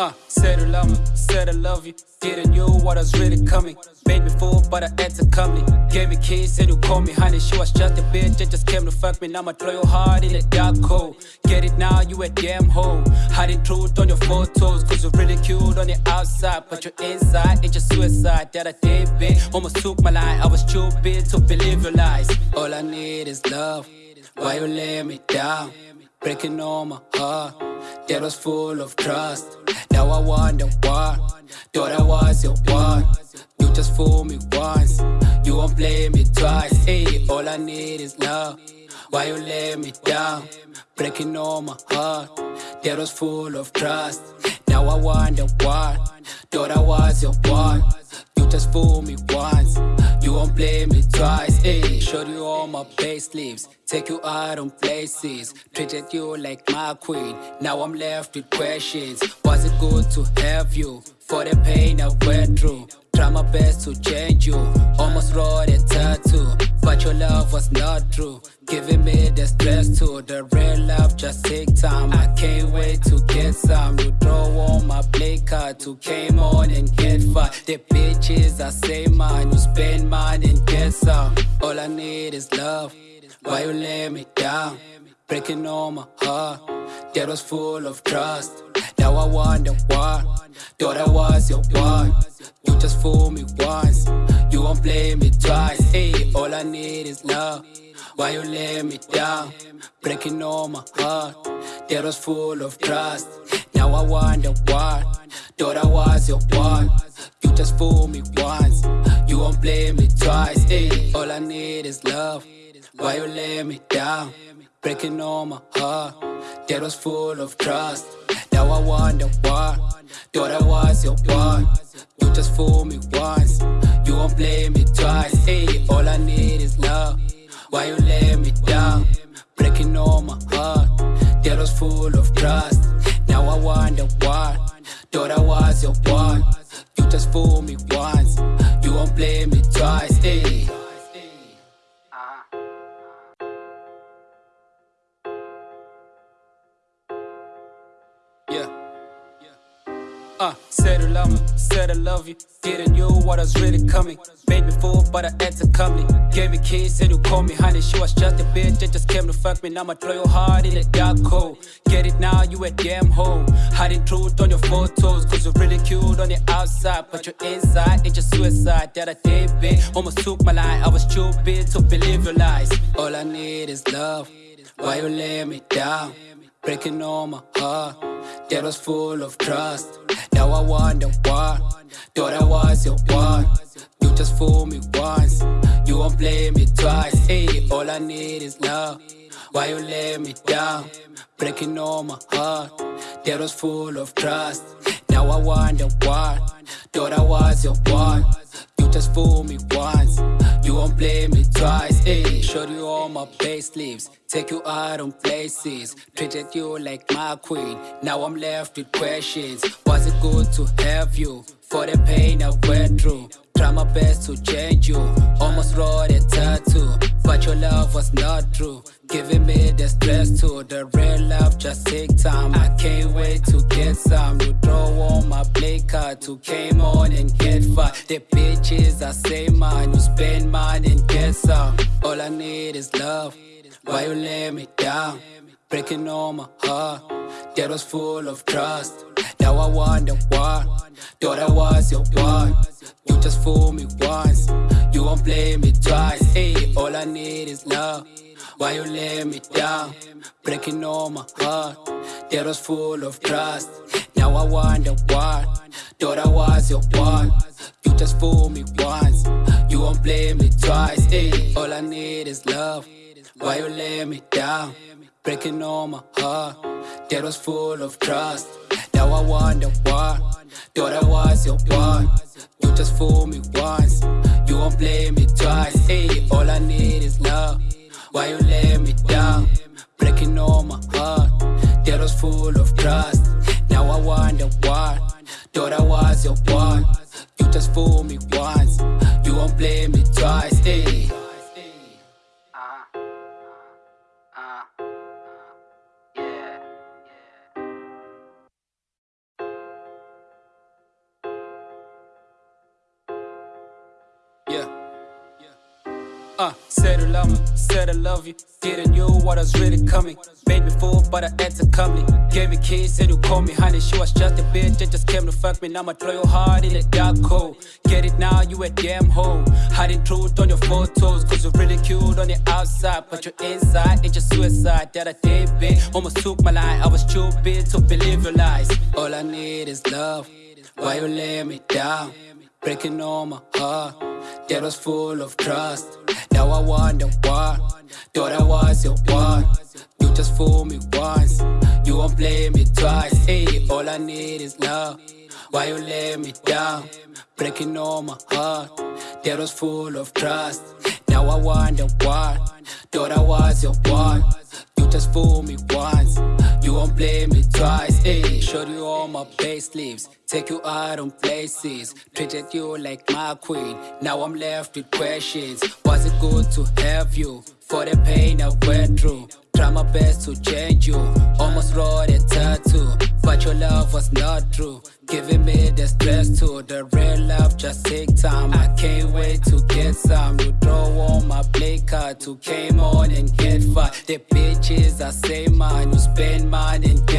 Uh, said I love me, said I love you. Didn't know what was really coming. Made me fool, but I had to come Gave me keys, said you call me honey. She was just a bitch that just came to fuck me. Now I'ma throw your heart in a dark hole. Get it now, you a damn hoe. Hiding truth on your photos, cause you're really cute on the outside. But you're inside, it's just suicide that I did, bitch. Almost took my life, I was stupid to believe your lies. All I need is love. Why you lay me down? Breaking all my heart that was full of trust. Now I wonder why. Thought I was your one. You just fooled me once. You won't play me twice. Hey, all I need is love. Why you let me down? Breaking all my heart. That was full of trust. Now I wonder why. Thought I was your one. Just fool me once. You won't blame me twice. Hey, showed you all my payslips. Take you out on places. Treated you like my queen. Now I'm left with questions. Was it good to have you? For the pain I went through. Try my best to change you. Almost wrote a tattoo. Was not true. Giving me the stress too. The real love just take time. I can't wait to get some. You draw on my play card to came on and get far. The bitches I say mine. You spend mine and get some. All I need is love. Why you let me down? Breaking all my heart. That was full of trust. Now I wonder why. Thought I was your one. You just fooled me once. You won't play me twice. Hey, all I need is love. Why you let me down? Breaking all my heart. That was full of trust. Now I wonder why. Thought I was your one. You just fool me once. You won't play me twice. Hey, all I need is love. Why you let me down? Breaking all my heart. That was full of trust. Now I wonder why. Thought I was your one. You just fool me once. You won't play me twice. Hey, all I need is love. Why you let me down? Breaking all my heart. That was full of trust. Now I wonder why. Thought I Uh, said I love me, said I love you. Didn't know what was really coming. Made me fool, but I had to come Gave me keys, said you call me honey. She was just a bitch that just came to fuck me. Now I'ma throw your heart in a dark hole. Get it now, you a damn hoe. Hiding truth on your photos, cause you're really cute on the outside. But you're inside, it's just suicide that I did, bitch. Almost took my life, I was stupid to believe your lies. All I need is love. Why you lay me down? Breaking all my heart. That was full of trust. Now I wonder why. Thought I was your one. You just fool me once. You won't play me twice. Hey, all I need is love. Why you let me down? Breaking all my heart. That was full of trust. Now I wonder why. Thought I was your one. You just fool me once. You won't play me twice. Eh? Hey, showed you all my payslips. Take you out on places. Treated you like my queen. Now I'm left with questions. Was it good to have you? For the pain I went through. Try my best to change you. Almost wrote a tattoo. But your love was not true. Giving me the stress too. The real love just take time. I can't wait to get some. You draw on my play card to came on and get The bitches I say mine. You spend mine and get some. All I need is love. Why you let me down? Breaking all my heart. That was full of trust. Now I wonder why. Thought I was your one. You just fool me once. You won't play me twice. Hey, all I need is love. Why you let me down? Breaking all my heart. That was full of trust. Now I wonder why. Thought I was your one. You just fool me once. You won't blame me twice. Hey, all I need is love. Why you let me down? Breaking all my heart. That was full of trust. Now I wonder why. Thought I was your one. You just fool me once. You won't play me twice. Hey, all I need is love. Why you let me down? Breaking all my heart. That was full of trust. Now I wonder why. Thought I was your one. Just fool me once. Uh, said I love me, said I love you. Didn't know what was really coming. Made me fool, but I to come Gave me keys, said you call me honey. She was just a bitch that just came to fuck me. Now I'ma throw your heart in a dark hole. Get it now, you a damn hoe. Hiding truth on your photos, cause you're really cute on the outside. But you're inside, it's just suicide that I did, bitch. Almost took my life, I was stupid to believe your lies. All I need is love. Why you lay me down? Breaking all my heart that was full of trust. Now I wonder why. Thought I was your one. You just fool me once. You won't blame me twice. Hey, all I need is love. Why you let me down? Breaking all my heart. That was full of trust. Now I wonder why. Thought I was your one. Just fool me once. You won't blame me twice. Hey, showed you all my pay sleeves. Take you out on places. Treated you like my queen. Now I'm left with questions. Was it good to have you? For the pain I went through. Try my best to change you. Almost wrote a tattoo. But your love was not true. Giving me the stress too. The real love just take time. I can't wait to get some. You draw on my play card to came on and get far. The bitches I say mine. You spend mine and get